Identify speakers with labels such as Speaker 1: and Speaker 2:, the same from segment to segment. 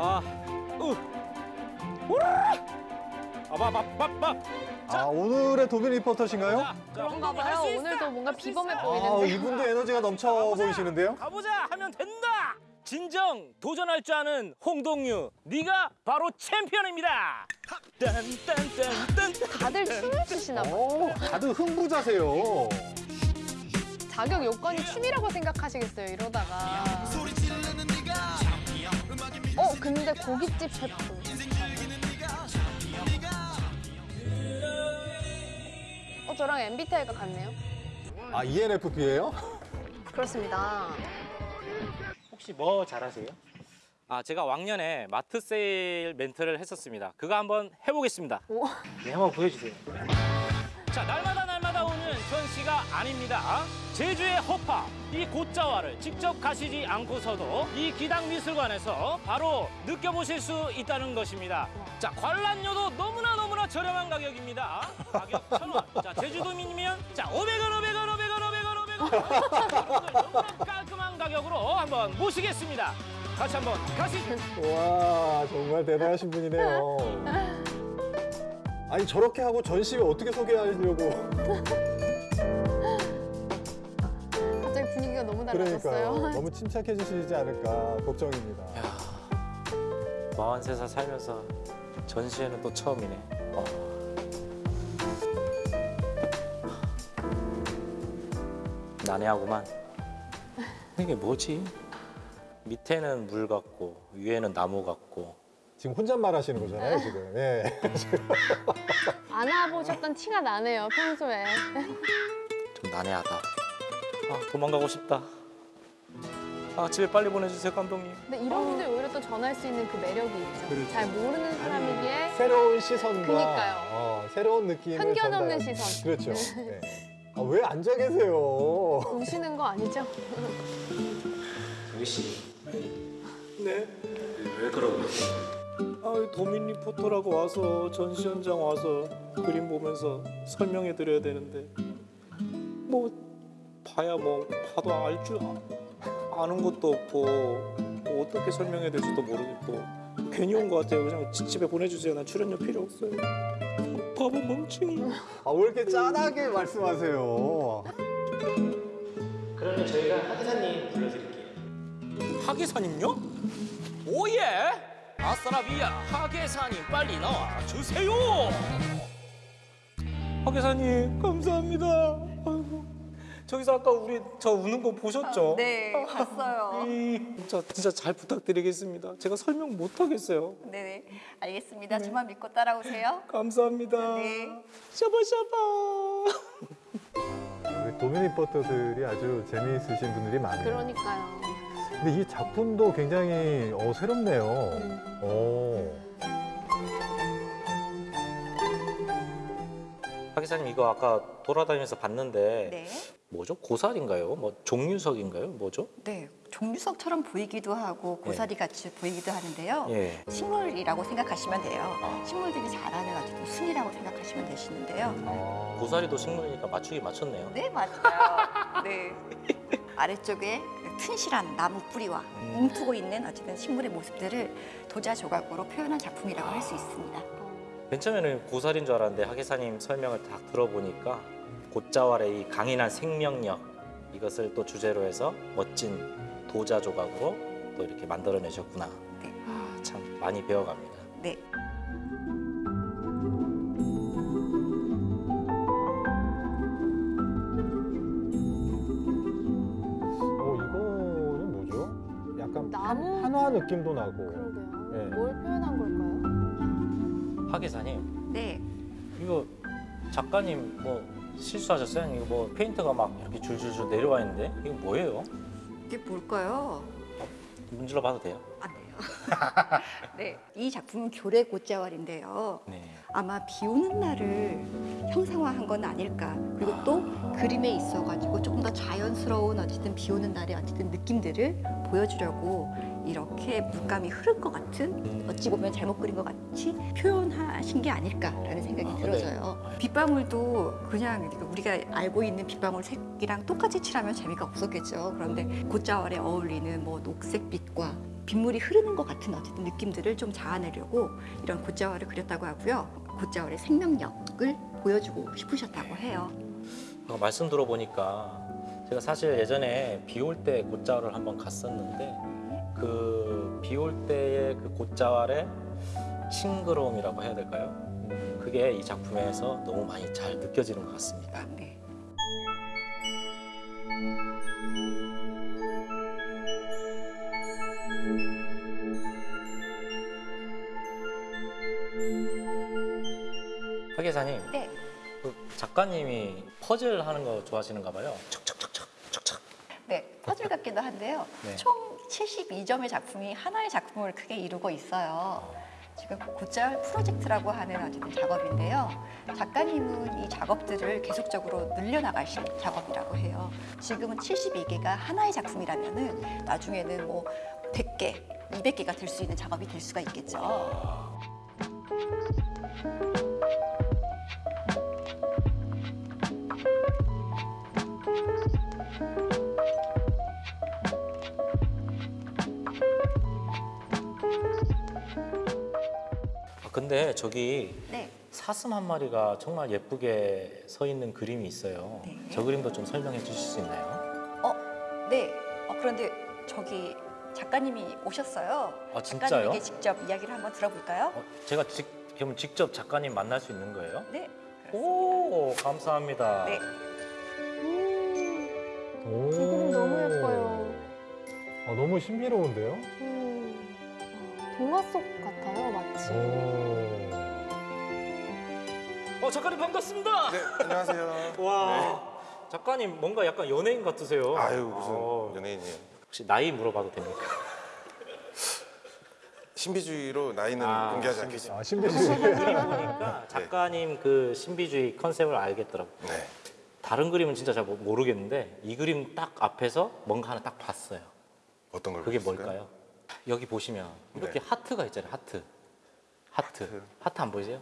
Speaker 1: 아, 으, 오라! 아바바바바.
Speaker 2: 아 오늘의 도빈 리포터신가요?
Speaker 3: 그런가 봐요. 오늘도 뭔가 비범해
Speaker 2: 아
Speaker 3: 보이는데.
Speaker 2: 이분도 에너지가 넘쳐 보이시는데요?
Speaker 1: 가보자 하면 된다. 진정 도전할 줄 아는 홍동유, 네가 바로 챔피언입니다. 딴딴딴딴.
Speaker 3: 다들 춤을 추시나 봐요.
Speaker 2: 오, 다들 흥부자세요.
Speaker 3: 자격 요건이 춤이라고 생각하시겠어요, 이러다가. 어, 근데 고깃집 셰프. 어, 저랑 MBTI가 같네요.
Speaker 2: 아 ENFP예요?
Speaker 3: 그렇습니다.
Speaker 1: 혹시 뭐 잘하세요? 아 제가 왕년에 마트 세일 멘트를 했었습니다. 그거 한번 해보겠습니다.
Speaker 3: 오.
Speaker 1: 네, 한번 보여주세요. 자, 날마다 전시가 아닙니다. 제주의 허파, 이 곶자와를 직접 가시지 않고서도 이 기당미술관에서 바로 느껴보실 수 있다는 것입니다. 자, 관람료도 너무나 너무나 저렴한 가격입니다. 가격 천 원. 자, 제주도민이면 자, 500원, 500원, 500원, 500원, 500원. 여러분들 너무나 깔끔한 가격으로 한번 모시겠습니다. 같이 한번 가시죠.
Speaker 2: 와 정말 대단하신 분이네요. 아니 저렇게 하고 전시회 어떻게 소개하려고
Speaker 3: 분위기가 너무. 달라졌어요.
Speaker 2: 너무 침착해 주시지 않을까 걱정입니다.
Speaker 1: 43살 살면서 전시회는 또 처음이네. 어. 난해하구만. 이게 뭐지? 밑에는 물 같고 위에는 나무 같고
Speaker 2: 지금 혼잣말 하시는 거잖아요 지금. 예.
Speaker 3: 안 와보셨던 티가 나네요, 평소에.
Speaker 1: 좀 난해하다. 아 도망가고 싶다. 아 집에 빨리 보내주세요 감독님.
Speaker 3: 근데 이런 분들 오히려 또 전할 수 있는 그 매력이 있죠.
Speaker 1: 그렇죠.
Speaker 3: 잘 모르는 사람이기에
Speaker 2: 새로운 시선과
Speaker 3: 그러니까요.
Speaker 2: 어, 새로운 느낌을
Speaker 3: 편견 없는
Speaker 2: 전달-
Speaker 3: 시선.
Speaker 2: 그렇죠. 네. 아, 왜 앉아 계세요?
Speaker 3: 우시는 거 아니죠?
Speaker 1: 정희 씨. 네. 왜 그러고? 아, 도민 리포터라고 와서 전시 현장 와서 그림 보면서 설명해 드려야 되는데 뭐 봐야 뭐 봐도 알 줄 아는 것도 없고 뭐 어떻게 설명해야 될지도 모르겠고 괜히 온 것 같아요. 그냥 지- 집에 보내주세요. 난 출연료 필요 없어요. 바보 멍청이.
Speaker 2: 아, 왜 이렇게 짠하게 말씀하세요?
Speaker 1: 그러면 저희가 하기사님 불러드릴게요. 하기사님요? 오예! 아싸라비아 하계사님 빨리 나와 주세요. 하계사님 감사합니다. 저기서 아까 우리 저 우는 거 보셨죠?
Speaker 4: 네, 봤어요.
Speaker 1: 이, 진짜 진짜 잘 부탁드리겠습니다. 제가 설명 못 하겠어요.
Speaker 4: 네, 알겠습니다. 저만 믿고 따라오세요.
Speaker 1: 감사합니다.
Speaker 4: 네.
Speaker 1: 샤바샤바.
Speaker 2: 우리 도민 리포터들이 아주 재미있으신 분들이 많아요.
Speaker 3: 그러니까요.
Speaker 2: 근데 이 작품도 굉장히 어, 새롭네요. 어.
Speaker 1: 하계사님 이거 아까 돌아다니면서 봤는데
Speaker 4: 네.
Speaker 1: 뭐죠? 고살인가요? 뭐 종류석인가요? 뭐죠?
Speaker 4: 네, 종류석처럼 보이기도 하고 고사리 같이 보이기도 하는데요.
Speaker 1: 예.
Speaker 4: 식물이라고 생각하시면 돼요.
Speaker 1: 아.
Speaker 4: 식물들이 자라는 어쨌든 순이라고 생각하시면 되시는데요.
Speaker 2: 아.
Speaker 1: 고사리도 식물이니까 맞추기 맞췄네요.
Speaker 4: 네, 맞아요. 네. 아래쪽에 튼실한 나무 뿌리와
Speaker 1: 음.
Speaker 4: 움트고 있는 어쨌든 식물의 모습들을 도자 조각으로 표현한 작품이라고 할수 있습니다.
Speaker 1: 맨 처음에는 고사리인 줄 알았는데 하계사님 설명을 다 들어보니까 곶자왈의 이 강인한 생명력 이것을 또 주제로 해서 멋진 도자 조각으로 또 이렇게 만들어내셨구나.
Speaker 4: 네.
Speaker 1: 아, 참 많이 배워갑니다.
Speaker 4: 네.
Speaker 2: 어, 이거는 뭐죠? 약간
Speaker 3: 나무?
Speaker 2: 한화 느낌도 나고.
Speaker 3: 그러게요.
Speaker 2: 네.
Speaker 3: 뭘 표현한 걸까요?
Speaker 1: 하계사님
Speaker 4: 네.
Speaker 1: 이거 작가님 뭐 실수하셨어요? 이거 뭐 페인트가 막 이렇게 줄줄줄 내려와 있는데 이거 뭐예요?
Speaker 4: 이게 뭘까요?
Speaker 1: 문질러 봐도 돼요?
Speaker 4: 안 돼요. 네. 이 작품은 교래 곶자왈인데요.
Speaker 1: 네.
Speaker 4: 아마 비 오는 날을 형상화한 건 아닐까. 그리고 또 그림에 있어 가지고 조금 더 자연스러운 어쨌든 비 오는 날의 어쨌든 느낌들을 보여주려고 이렇게 물감이 흐른 것 같은 어찌 보면 잘못 그린 것 같이 표현하신 게 아닐까라는 생각이
Speaker 1: 아, 네.
Speaker 4: 들어져요. 빗방울도 그냥 우리가 알고 있는 빗방울 색이랑 똑같이 칠하면 재미가 없었겠죠. 그런데 곶자왈에 어울리는 뭐 녹색빛과 빗물이 흐르는 것 같은 어쨌든 느낌들을 좀 자아내려고 이런 곶자왈을 그렸다고 하고요. 곶자왈의 생명력을 보여주고 싶으셨다고 해요.
Speaker 1: 아까 말씀 들어보니까 제가 사실 예전에 비 올 때 곶자왈을 한번 갔었는데 그 비 올 때의 그 곶자왈의 싱그러움이라고 해야 될까요? 음, 그게 이 작품에서 너무 많이 잘 느껴지는 것 같습니다.
Speaker 4: 네.
Speaker 1: 박 기사님,
Speaker 4: 네.
Speaker 1: 그 작가님이 퍼즐 하는 거 좋아하시는가 봐요. 척척척척 척척.
Speaker 4: 네, 퍼즐 같기도 한데요.
Speaker 1: 네.
Speaker 4: 총 72점의 작품이 하나의 작품을 크게 이루고 있어요. 지금 곶자왈 프로젝트라고 하는 어쨌든 작업인데요. 작가님은 이 작업들을 계속적으로 늘려나가실 작업이라고 해요. 지금은 72개가 하나의 작품이라면 은 나중에는 뭐 100개, 200개가 될 수 있는 작업이 될 수가 있겠죠.
Speaker 1: 근데 저기
Speaker 4: 네.
Speaker 1: 사슴 한 마리가 정말 예쁘게 서 있는 그림이 있어요.
Speaker 4: 네.
Speaker 1: 저 그림도 좀 설명해 주실 수 있나요?
Speaker 4: 어, 네. 어, 그런데 저기 작가님이 오셨어요.
Speaker 1: 아, 진짜요?
Speaker 4: 작가님에게 직접 이야기를 한번 들어볼까요?
Speaker 1: 어, 제가 직, 그럼 직접 작가님 만날 수 있는 거예요?
Speaker 4: 네.
Speaker 1: 오, 감사합니다.
Speaker 4: 네.
Speaker 3: 음,
Speaker 2: 오.
Speaker 3: 이 그림 너무 예뻐요.
Speaker 2: 아, 너무 신비로운데요?
Speaker 3: 음, 동화 속 같아요, 마치.
Speaker 2: 오.
Speaker 1: 어, 작가님 반갑습니다.
Speaker 5: 네, 안녕하세요.
Speaker 1: 와, 작가님 뭔가 약간 연예인 같으세요.
Speaker 5: 아유 무슨
Speaker 1: 어,
Speaker 5: 연예인이에요.
Speaker 1: 혹시 나이 물어봐도 됩니까?
Speaker 5: 신비주의로 나이는
Speaker 1: 아,
Speaker 5: 공개하지 않겠습니다.
Speaker 2: 아, 신비주의.
Speaker 1: 보니까 작가님 그 신비주의 컨셉을 알겠더라고. 요
Speaker 5: 네.
Speaker 1: 다른 그림은 진짜 잘 모- 모르겠는데 이 그림 딱 앞에서 뭔가 하나 딱 봤어요.
Speaker 5: 어떤 걸
Speaker 1: 그게
Speaker 5: 보셨을까요?
Speaker 1: 뭘까요? 여기 보시면 이렇게
Speaker 5: 네.
Speaker 1: 하트가 있잖아요. 하트. 하트.
Speaker 5: 하트.
Speaker 1: 하트 안 보이세요?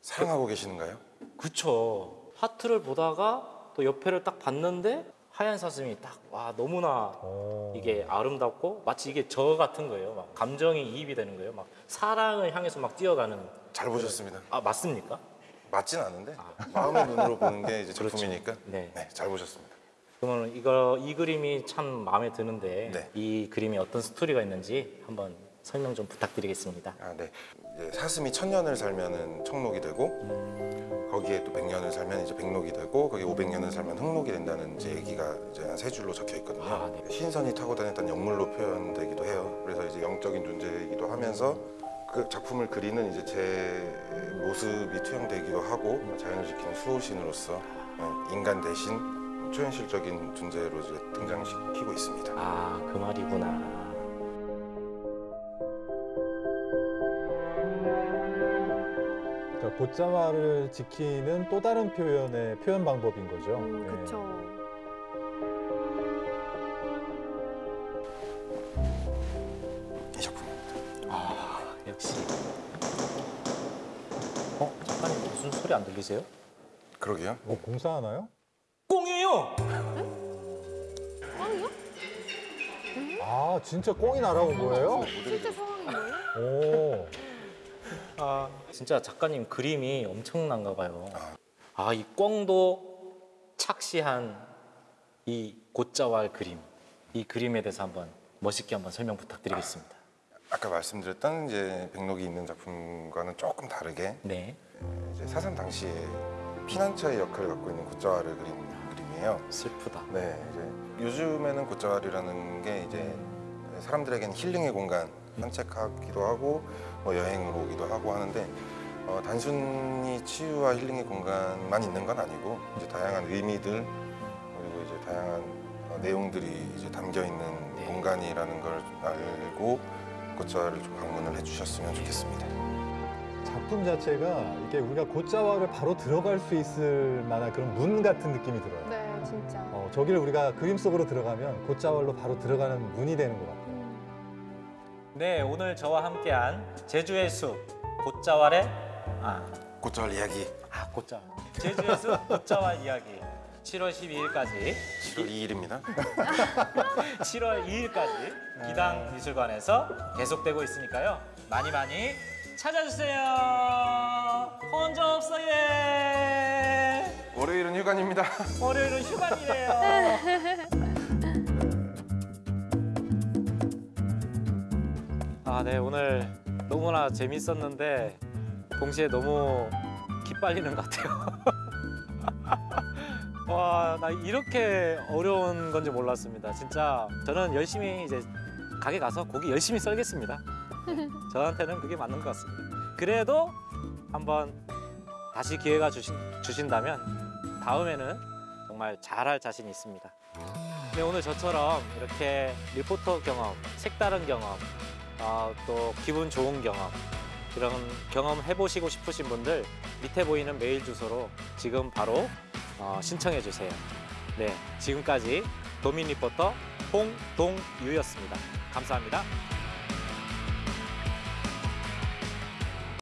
Speaker 5: 사랑하고 계시는가요?
Speaker 1: 그쵸. 하트를 보다가 또 옆에를 딱 봤는데 하얀 사슴이 딱 와 너무나
Speaker 2: 어.
Speaker 1: 이게 아름답고 마치 이게 저 같은 거예요. 막 감정이 이입이 되는 거예요. 막 사랑을 향해서 막 뛰어가는.
Speaker 5: 잘 보셨습니다.
Speaker 1: 아 맞습니까?
Speaker 5: 맞진 않은데 마음의 눈으로 보는 게 이제
Speaker 1: 그렇죠.
Speaker 5: 작품이니까
Speaker 1: 네.
Speaker 5: 네, 잘 보셨습니다.
Speaker 1: 그러면 이거 이 그림이 참 마음에 드는데
Speaker 5: 네.
Speaker 1: 이 그림이 어떤 스토리가 있는지 한번 설명 좀 부탁드리겠습니다.
Speaker 5: 아, 네. 사슴이 천 년을 살면은 청록이 되고 거기에 또 백 년을 살면 이제 백록이 되고 거기 오백 년을 살면 흑록이 된다는 이제 얘기가 이제 한 세 줄로 적혀 있거든요.
Speaker 1: 아, 네.
Speaker 5: 신선이 타고 다녔던 영물로 표현되기도 해요. 그래서 이제 영적인 존재이기도 하면서 그 작품을 그리는 이제 제 모습이 투영되기도 하고 자연을 지키는 수호신으로서 어, 인간 대신 초현실적인 존재로 이제 등장시키고 있습니다.
Speaker 1: 아 그 말이구나.
Speaker 2: 자, 곶자말을 지키는 또 다른 표현의 표현 방법인 거죠.
Speaker 3: 음,
Speaker 2: 네.
Speaker 1: 아. 어 작가님 무슨 소리 안 들리세요?
Speaker 5: 그러게요.
Speaker 2: 뭐 공사하나요?
Speaker 1: 꽁이에요.
Speaker 3: 꽝이요?
Speaker 2: 아, 진짜 꽁이 날아온 거예요?
Speaker 3: 실제 상황이에요?
Speaker 2: 오.
Speaker 1: 아 진짜 작가님 그림이 엄청난가 봐요.
Speaker 5: 아.
Speaker 1: 아이 꽁도 착시한 이 곶자왈 그림. 이 그림에 대해서 한번 멋있게 한번 설명 부탁드리겠습니다.
Speaker 5: 아까 말씀드렸던 이제 백록이 있는 작품과는 조금 다르게
Speaker 1: 네.
Speaker 5: 이제 사상 당시에 피난처의 역할을 갖고 있는 곶자왈을 그린 그림이에요.
Speaker 1: 슬프다.
Speaker 5: 네, 이제 요즘에는 곶자왈이라는 게 이제 사람들에게는 힐링의 공간, 산책하기도 하고 뭐 여행을 오기도 하고 하는데 어, 단순히 치유와 힐링의 공간만 있는 건 아니고 이제 다양한 의미들 그리고 이제 다양한 어, 내용들이 이제 담겨 있는
Speaker 1: 네.
Speaker 5: 공간이라는 걸 알고 곶자왈을 좀 방문을 해주셨으면 좋겠습니다.
Speaker 2: 작품 자체가 이게 우리가 곶자왈을 바로 들어갈 수 있을 만한 그런 문 같은 느낌이 들어요.
Speaker 3: 네, 진짜.
Speaker 2: 어, 저기를 우리가 그림 속으로 들어가면 곶자왈로 바로 들어가는 문이 되는 것 같아요.
Speaker 3: 음,
Speaker 1: 네 오늘 저와 함께한 제주의 숲 곶자왈의 아,
Speaker 5: 곶자왈 이야기
Speaker 1: 아 곶자 제주의 숲 곶자왈 이야기 7월 12일까지
Speaker 5: 7월 2일입니다.
Speaker 1: 7월 2일까지 기당 미술관에서 계속되고 있으니까요. 많이 많이 찾아주세요. 혼자 없어 예.
Speaker 5: 월요일은 휴관입니다.
Speaker 1: 월요일은 휴관이래요. 아, 네 오늘 너무나 재밌었는데 동시에 너무 기빨리는 것 같아요. 와, 나 이렇게 어려운 건지 몰랐습니다. 진짜 저는 열심히 이제 가게 가서 고기 열심히 썰겠습니다. 네, 저한테는 그게 맞는 것 같습니다. 그래도 한번 다시 기회가 주신, 주신다면 다음에는 정말 잘할 자신이 있습니다. 네, 오늘 저처럼 이렇게 리포터 경험, 색다른 경험, 어, 또 기분 좋은 경험 이런 경험 해보시고 싶으신 분들 밑에 보이는 메일 주소로 지금 바로 어, 신청해 주세요. 네, 지금까지 도민 리포터 홍동유였습니다. 감사합니다.